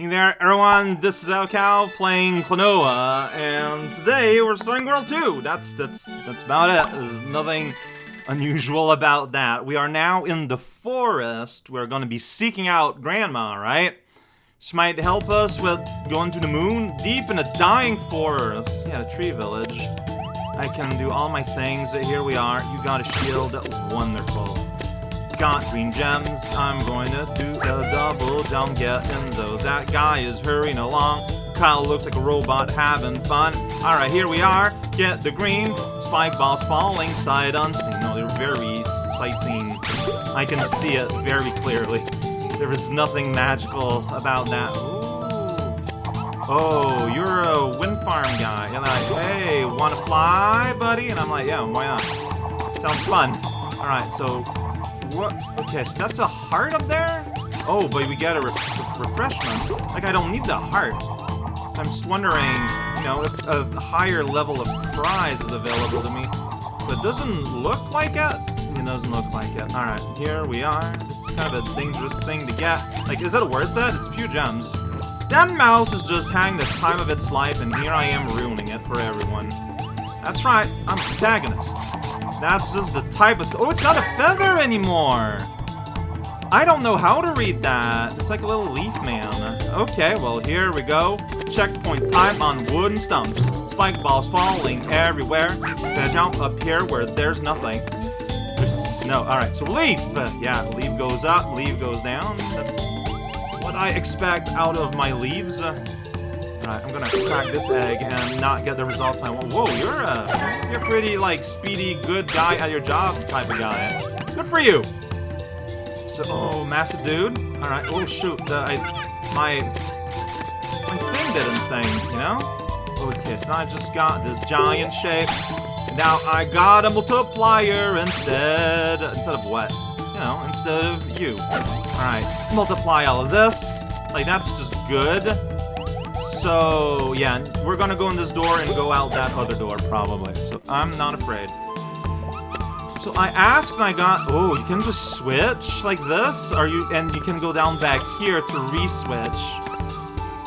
Hey there, everyone, this is raocow playing Klonoa, and today we're starting World 2. That's, that's, that's about it. There's nothing unusual about that. We are now in the forest. We're gonna be seeking out Grandma, right? She might help us with going to the moon, deep in a dying forest. Yeah, a tree village. I can do all my things. Here we are. You got a shield. Wonderful got green gems. I'm going to do a double jump, getting those. That guy is hurrying along. Kyle looks like a robot having fun. Alright, here we are. Get the green. Spike balls falling sight unseen. No, they're very sightseeing. I can see it very clearly. There is nothing magical about that. Ooh. Oh, you're a wind farm guy. And like, hey, wanna fly, buddy? And I'm like, yeah, why not? Sounds fun. Alright, so what? Okay, so that's a heart up there? Oh, but we got a re refreshment. Like, I don't need the heart. I'm just wondering, you know, if a higher level of prize is available to me. But doesn't look like it. It doesn't look like it. Alright, here we are. This is kind of a dangerous thing to get. Like, is it worth it? It's few gems. That mouse is just having the time of its life, and here I am ruining it for everyone. That's right, I'm a protagonist. That's just the type of... Oh, it's not a feather anymore! I don't know how to read that. It's like a little leaf man. Okay, well, here we go. Checkpoint time on wooden stumps. Spike balls falling everywhere. Gonna jump up here where there's nothing. There's snow. Alright, so leaf! Yeah, leaf goes up, leaf goes down. That's what I expect out of my leaves. Alright, I'm gonna crack this egg and not get the results I want. Whoa, you're a, you're a pretty, like, speedy, good guy at your job type of guy. Good for you! So, oh, massive dude. Alright, oh shoot, the, I, my, my thing didn't thing, you know? Okay, so I just got this giant shape. Now I got a multiplier instead, instead of what? You know, instead of you. Alright, multiply all of this. Like, that's just good. So, yeah, we're gonna go in this door and go out that other door, probably. So, I'm not afraid. So, I asked and I got... Oh, you can just switch like this? Are you... And you can go down back here to re-switch.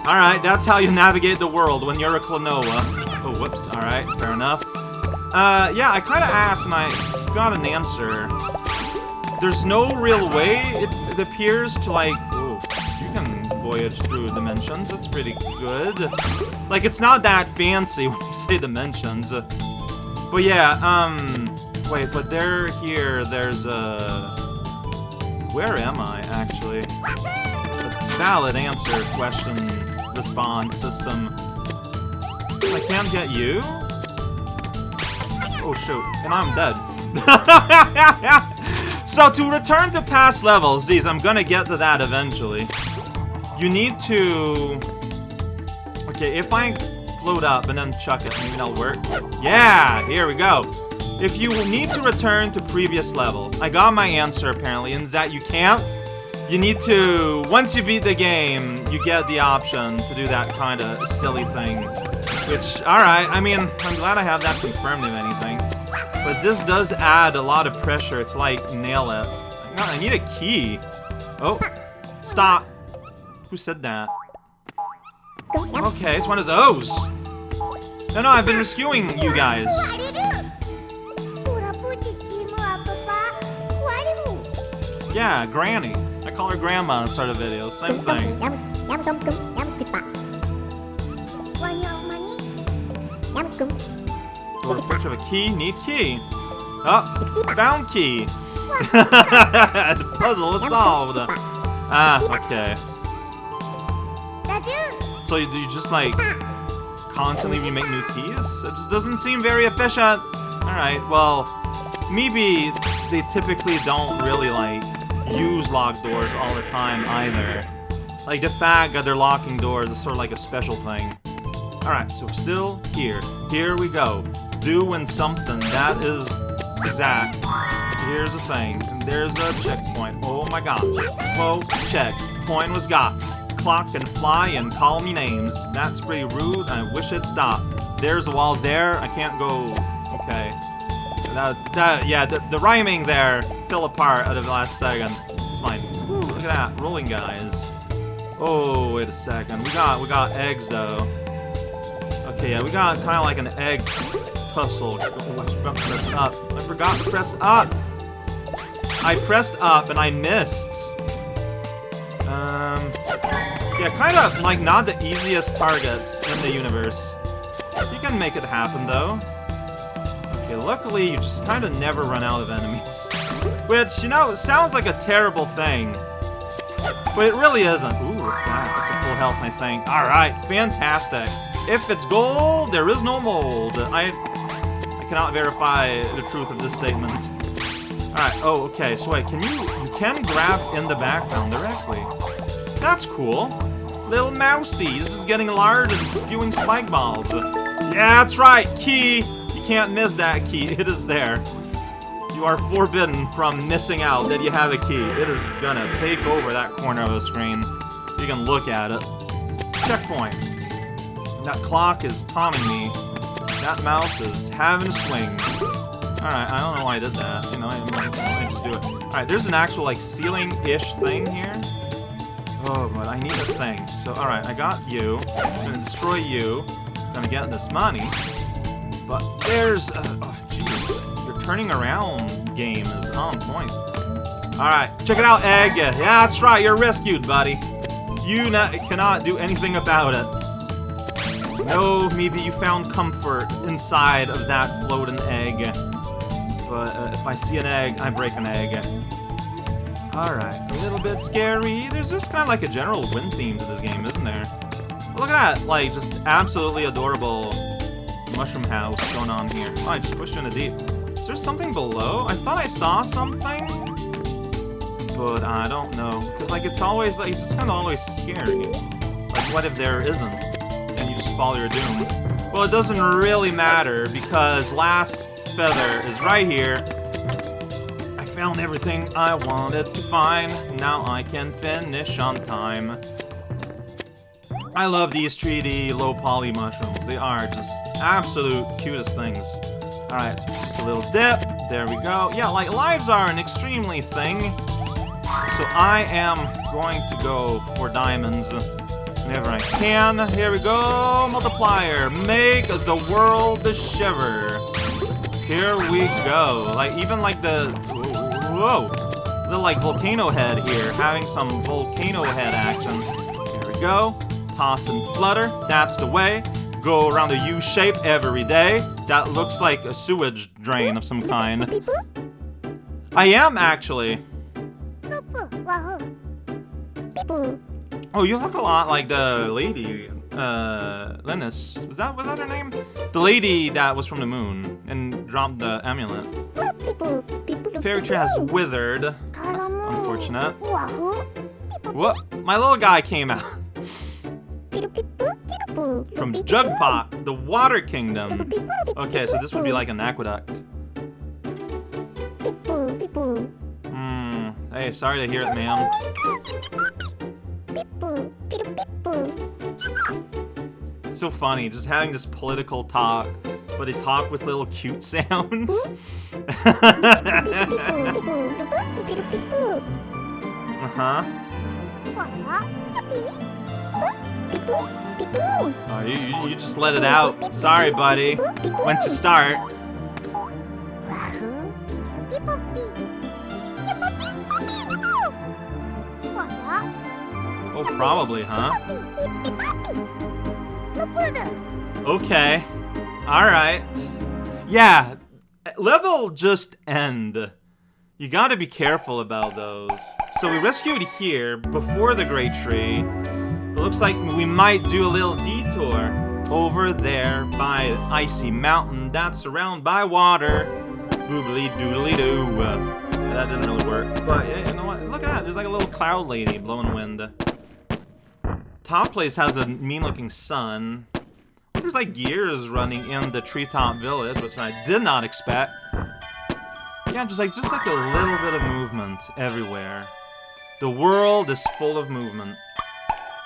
Alright, that's how you navigate the world when you're a Klonoa. Oh, whoops. Alright, fair enough. Uh, yeah, I kind of asked and I got an answer. There's no real way, it, it appears, to, like... Voyage through dimensions. That's pretty good. Like, it's not that fancy when you say dimensions. But yeah, um... Wait, but there, here, there's a... Where am I, actually? A valid answer question response system. I can't get you? Oh, shoot. And I'm dead. so, to return to past levels, geez, I'm gonna get to that eventually you need to... Okay, if I float up and then chuck it, maybe that'll work. Yeah, here we go. If you need to return to previous level, I got my answer apparently, and that you can't. You need to, once you beat the game, you get the option to do that kind of silly thing. Which, alright, I mean, I'm glad I have that confirmed if anything. But this does add a lot of pressure to, like, nail it. No, I need a key. Oh, stop. Who said that? Okay, it's one of those. No, no, I've been rescuing you guys. Yeah, Granny. I call her Grandma in start of videos. Same thing. Or picture of a key. Need key. Oh, found key. the puzzle is solved. Ah, okay. So you, you just like constantly remake new keys? It just doesn't seem very efficient. Alright, well, maybe they typically don't really like use locked doors all the time either. Like the fact that they're locking doors is sort of like a special thing. Alright, so we're still here. Here we go. Doing something. That is exact. Here's a thing. And there's a checkpoint. Oh my gosh. Whoa, check. Point was got clock and fly and call me names. That's pretty rude. I wish it stopped. There's a wall there. I can't go... Okay. That, that, yeah, the, the rhyming there fell apart at the last second. It's fine. look at that. Rolling guys. Oh, wait a second. We got we got eggs though. Okay, yeah, we got kind of like an egg tussle. Oh, press up. I forgot to press up. I pressed up and I missed. Um, yeah, kind of like not the easiest targets in the universe. You can make it happen though. Okay, luckily you just kind of never run out of enemies. Which, you know, sounds like a terrible thing. But it really isn't. Ooh, what's that? That's a full health, I think. Alright, fantastic. If it's gold, there is no mold. I, I cannot verify the truth of this statement. Alright, oh, okay, so wait, can you, you can grab in the background directly. That's cool. Little mousy, this is getting large and spewing spike balls. Yeah, that's right, key! You can't miss that key, it is there. You are forbidden from missing out that you have a key. It is gonna take over that corner of the screen. You can look at it. Checkpoint. That clock is taunting me. That mouse is having a swing. Alright, I don't know why I did that. You know, I, I just do it. Alright, there's an actual, like, ceiling-ish thing here. Oh, but I need a thing. So, alright, I got you. I'm gonna destroy you. Gonna get this money. But there's... Uh, oh, jeez. Your turning around game is on point. Alright, check it out, Egg. Yeah, that's right, you're rescued, buddy. You cannot do anything about it. No, maybe you found comfort inside of that floating egg. But uh, if I see an egg, I break an egg. Alright, a little bit scary. There's just kind of like a general wind theme to this game, isn't there? Look at that, like, just absolutely adorable mushroom house going on here. Oh, I just pushed in a deep. Is there something below? I thought I saw something, but I don't know. Because, like, it's always, like, it's just kind of always scary. Like, what if there isn't? And you just follow your doom. Well, it doesn't really matter, because last feather is right here. Found everything I wanted to find. Now I can finish on time. I love these 3D low poly mushrooms. They are just absolute cutest things. Alright, so just a little dip. There we go. Yeah, like, lives are an extremely thing. So I am going to go for diamonds whenever I can. Here we go, multiplier. Make the world shiver. Here we go. Like, even like the... Whoa. The, like, volcano head here. Having some volcano head action. Here we go. Toss and flutter. That's the way. Go around the U shape every day. That looks like a sewage drain of some kind. I am, actually. Oh, you look a lot like the lady, uh, Linus. Was that, was that her name? The lady that was from the moon and dropped the amulet. Fairy tree has withered. That's unfortunate. What? My little guy came out. From Jugpot, the Water Kingdom. Okay, so this would be like an aqueduct. Hmm. Hey, sorry to hear it, ma'am. It's so funny, just having this political talk, but they talk with little cute sounds. uh-huh. Oh, you, you just let it out. Sorry, buddy. Once you start. Oh, probably, huh? Okay. Alright. Yeah, level just end. You gotta be careful about those. So we rescued here, before the Great Tree. It looks like we might do a little detour over there by Icy Mountain that's surrounded by water. Boobly doodly doo. Uh, that didn't really work. But yeah, you know what? Look at that. There's like a little cloud lady blowing wind. Top place has a mean-looking sun. There's like gears running in the treetop village, which I did not expect. Yeah, just like just like a little bit of movement everywhere. The world is full of movement.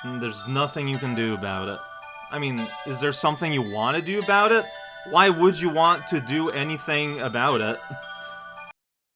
And there's nothing you can do about it. I mean, is there something you want to do about it? Why would you want to do anything about it?